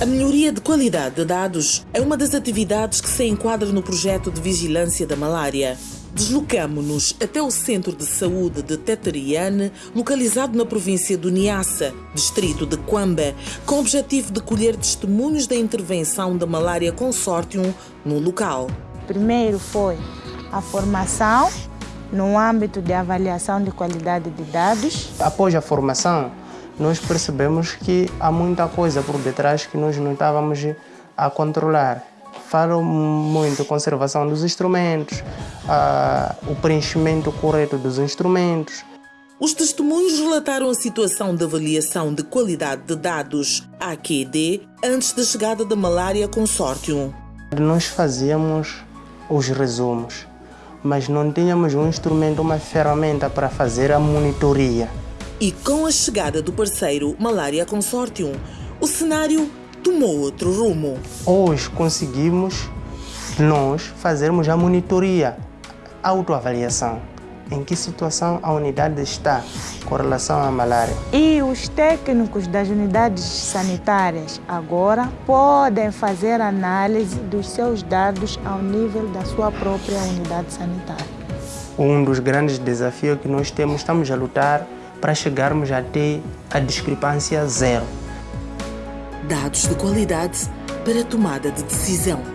A melhoria de qualidade de dados é uma das atividades que se enquadra no projeto de vigilância da malária. Deslocamo-nos até o Centro de Saúde de Teteriane, localizado na província do Niassa, distrito de Quamba, com o objetivo de colher testemunhos da intervenção da Malária Consortium no local. Primeiro foi a formação no âmbito de avaliação de qualidade de dados. Após a formação, nós percebemos que há muita coisa por detrás que nós não estávamos a controlar. Falo muito a conservação dos instrumentos, o preenchimento correto dos instrumentos. Os testemunhos relataram a situação de avaliação de qualidade de dados, AQD, antes da chegada da Malária Consortium. Nós fazíamos os resumos, mas não tínhamos um instrumento, uma ferramenta para fazer a monitoria. E com a chegada do parceiro Malária Consortium, o cenário tomou outro rumo. Hoje conseguimos nós fazermos a monitoria, a autoavaliação. Em que situação a unidade está com relação à malária. E os técnicos das unidades sanitárias agora podem fazer análise dos seus dados ao nível da sua própria unidade sanitária. Um dos grandes desafios que nós temos, estamos a lutar para chegarmos até a discrepância zero. Dados de qualidade para tomada de decisão.